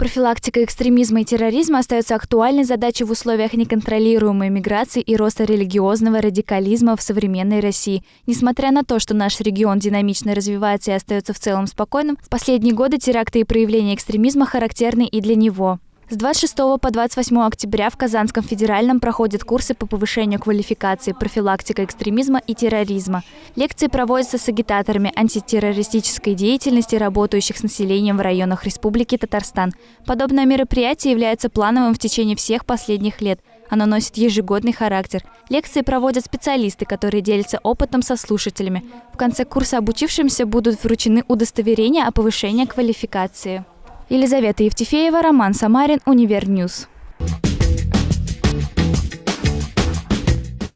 Профилактика экстремизма и терроризма остается актуальной задачей в условиях неконтролируемой миграции и роста религиозного радикализма в современной России. Несмотря на то, что наш регион динамично развивается и остается в целом спокойным, в последние годы теракты и проявления экстремизма характерны и для него. С 26 по 28 октября в Казанском федеральном проходят курсы по повышению квалификации, профилактика экстремизма и терроризма. Лекции проводятся с агитаторами антитеррористической деятельности, работающих с населением в районах Республики Татарстан. Подобное мероприятие является плановым в течение всех последних лет. Оно носит ежегодный характер. Лекции проводят специалисты, которые делятся опытом со слушателями. В конце курса обучившимся будут вручены удостоверения о повышении квалификации. Елизавета Евтефеева, Роман Самарин, Univer News.